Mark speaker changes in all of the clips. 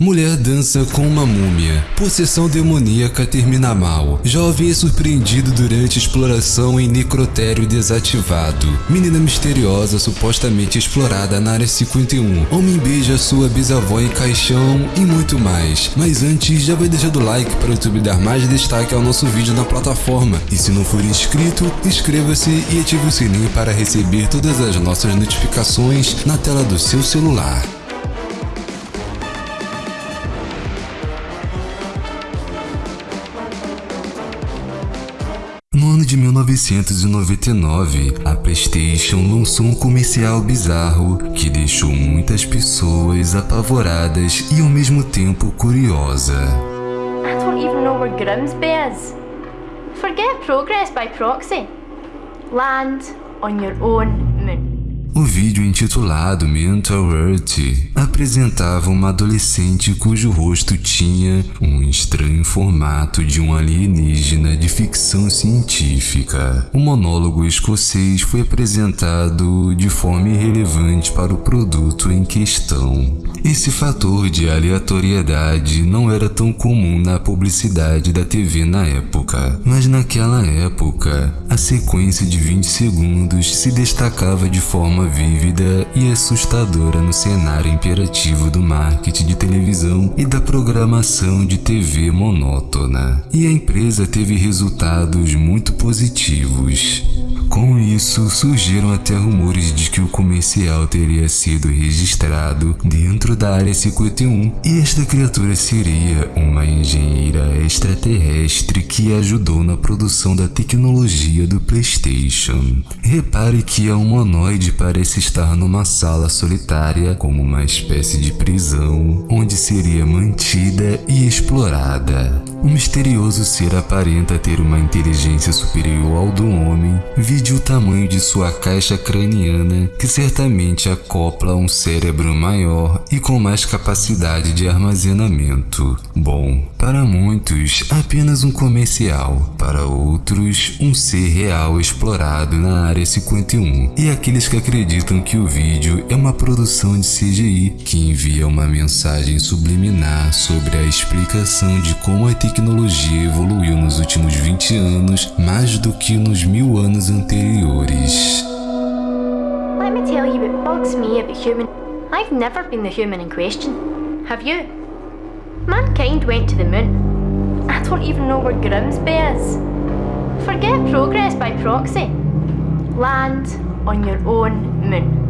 Speaker 1: Mulher dança com uma múmia. Possessão demoníaca termina mal. Jovem é surpreendido durante exploração em necrotério desativado. Menina misteriosa supostamente explorada na área 51. Homem beija sua bisavó em caixão e muito mais. Mas antes, já vai deixando o like para o YouTube dar mais destaque ao nosso vídeo na plataforma. E se não for inscrito, inscreva-se e ative o sininho para receber todas as nossas notificações na tela do seu celular. 1999, a PlayStation lançou um comercial bizarro que deixou muitas pessoas apavoradas e ao mesmo tempo curiosa.
Speaker 2: I don't even know where Grimsby is. Forget progress by proxy. Land on your own.
Speaker 1: O vídeo intitulado Mental Earth apresentava uma adolescente cujo rosto tinha um estranho formato de um alienígena de ficção científica. O monólogo escocês foi apresentado de forma irrelevante para o produto em questão. Esse fator de aleatoriedade não era tão comum na publicidade da TV na época, mas naquela época, a sequência de 20 segundos se destacava de forma vívida e assustadora no cenário imperativo do marketing de televisão e da programação de TV monótona. E a empresa teve resultados muito positivos. Com isso, surgiram até rumores de que o comercial teria sido registrado dentro da Área 51 e esta criatura seria uma engenheira extraterrestre que ajudou na produção da tecnologia do PlayStation. Repare que a humanoide parece estar numa sala solitária como uma espécie de prisão, onde seria mantida e explorada. O misterioso ser aparenta ter uma inteligência superior ao do homem, vide o tamanho de sua caixa craniana, que certamente acopla um cérebro maior e com mais capacidade de armazenamento. Bom, para muitos, apenas um comercial, para outros, um ser real explorado na Área 51. E aqueles que acreditam que o vídeo é uma produção de CGI que envia uma mensagem subliminar sobre a explicação de como a tecnologia evoluiu nos últimos 20 anos mais do que nos mil anos anteriores.
Speaker 2: Let me tell you what bugs me about human. I've never been the human in question. Have you? Mankind went to the moon. I don't even know where Grimsby is. Forget progress by proxy. Land on your own moon.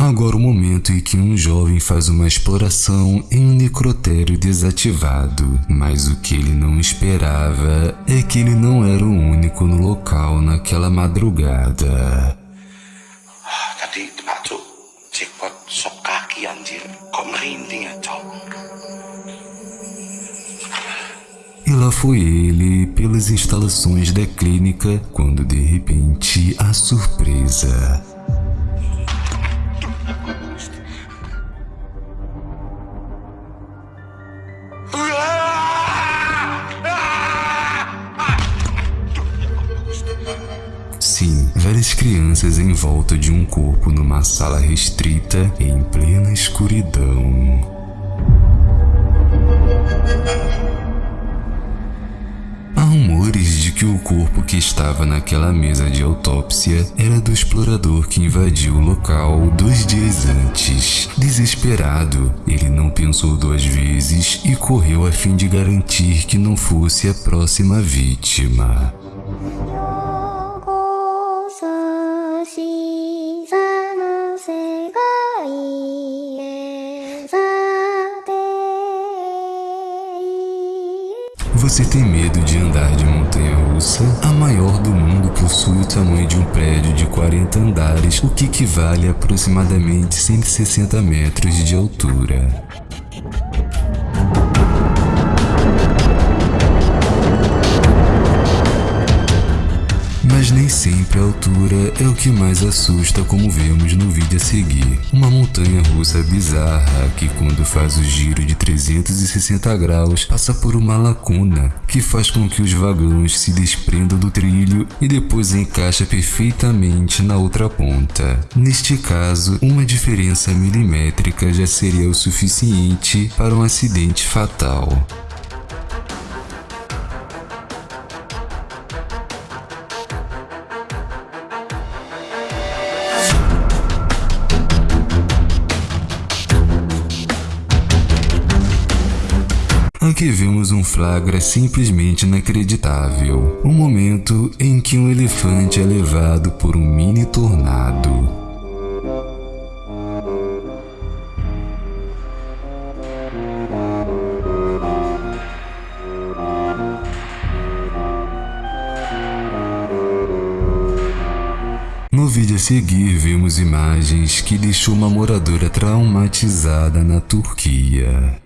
Speaker 1: Agora o momento em que um jovem faz uma exploração em um necrotério desativado, mas o que ele não esperava é que ele não era o único no local naquela madrugada.
Speaker 3: Tadi masuk jackpot sok kaki anjir. Kok merinding ya, cok?
Speaker 1: E lá foi ele pelas instalações da clínica quando de repente a surpresa. Crianças em volta de um corpo numa sala restrita em plena escuridão. Há rumores de que o corpo que estava naquela mesa de autópsia era do explorador que invadiu o local dois dias antes. Desesperado, ele não pensou duas vezes e correu a fim de garantir que não fosse a próxima vítima. Você tem medo de andar de montanha russa? A maior do mundo possui o tamanho de um prédio de 40 andares, o que equivale a aproximadamente 160 metros de altura. Sempre própria altura é o que mais assusta como vemos no vídeo a seguir. Uma montanha russa bizarra que quando faz o giro de 360 graus passa por uma lacuna que faz com que os vagões se desprendam do trilho e depois encaixa perfeitamente na outra ponta. Neste caso, uma diferença milimétrica já seria o suficiente para um acidente fatal. Um flagra simplesmente inacreditável. Um momento em que um elefante é levado por um mini tornado. No vídeo a seguir, vemos imagens que deixou uma moradora traumatizada na Turquia.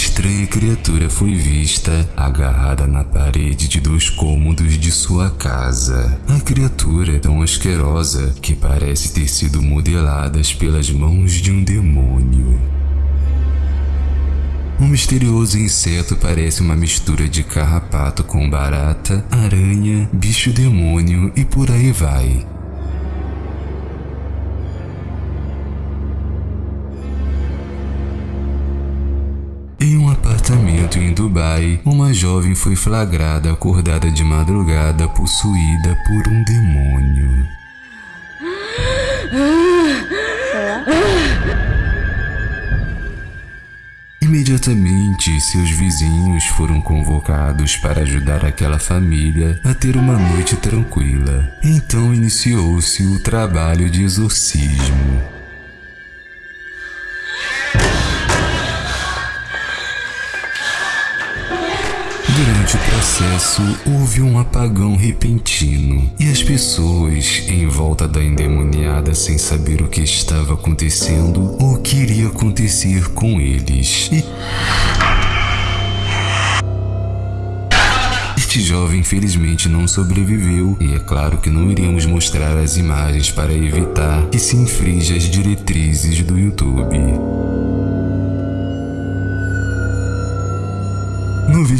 Speaker 1: Estranha criatura foi vista agarrada na parede de dois cômodos de sua casa. A criatura é tão asquerosa que parece ter sido modelada pelas mãos de um demônio. O misterioso inseto parece uma mistura de carrapato com barata, aranha, bicho demônio e por aí vai. Em Dubai, uma jovem foi flagrada acordada de madrugada possuída por um demônio. Imediatamente, seus vizinhos foram convocados para ajudar aquela família a ter uma noite tranquila. Então iniciou-se o trabalho de exorcismo. Processo, houve um apagão repentino e as pessoas em volta da endemoniada sem saber o que estava acontecendo ou o que iria acontecer com eles. E... Este jovem infelizmente não sobreviveu e é claro que não iríamos mostrar as imagens para evitar que se infrinja as diretrizes do YouTube.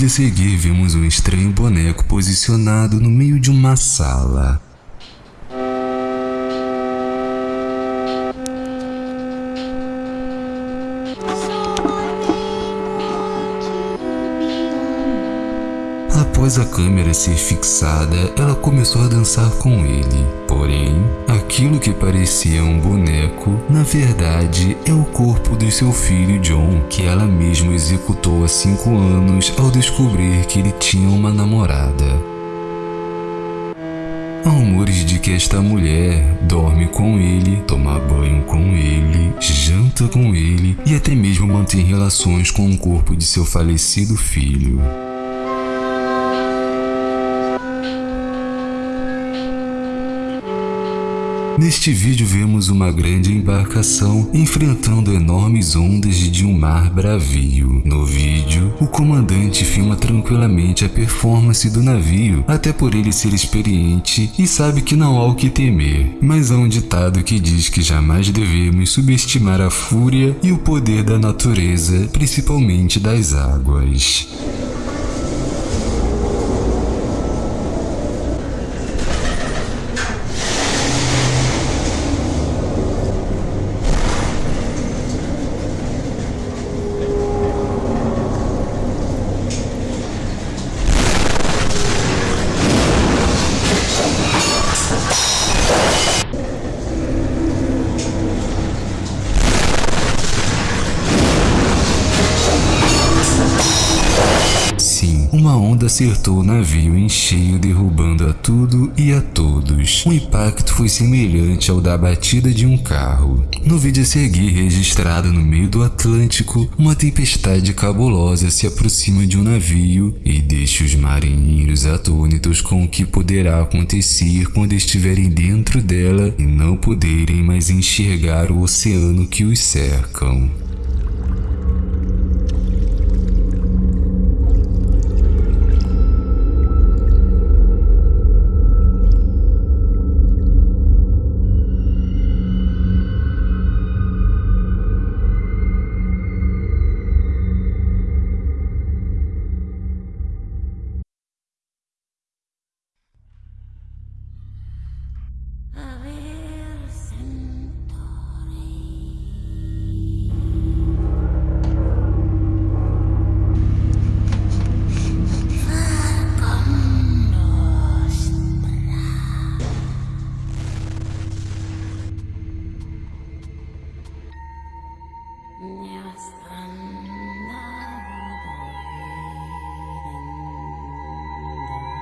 Speaker 1: A seguir, vemos um estranho boneco posicionado no meio de uma sala. Após a câmera ser fixada, ela começou a dançar com ele. Porém, aquilo que parecia um boneco, na verdade é o corpo do seu filho John, que ela mesma executou há 5 anos ao descobrir que ele tinha uma namorada. Há rumores de que esta mulher dorme com ele, toma banho com ele, janta com ele e até mesmo mantém relações com o corpo de seu falecido filho. Neste vídeo vemos uma grande embarcação enfrentando enormes ondas de um mar bravio. No vídeo, o comandante filma tranquilamente a performance do navio, até por ele ser experiente e sabe que não há o que temer. Mas há um ditado que diz que jamais devemos subestimar a fúria e o poder da natureza, principalmente das águas. Uma onda acertou o navio em cheio, derrubando a tudo e a todos. O impacto foi semelhante ao da batida de um carro. No vídeo a seguir, registrado no meio do Atlântico, uma tempestade cabulosa se aproxima de um navio e deixa os marinheiros atônitos com o que poderá acontecer quando estiverem dentro dela e não poderem mais enxergar o oceano que os cercam.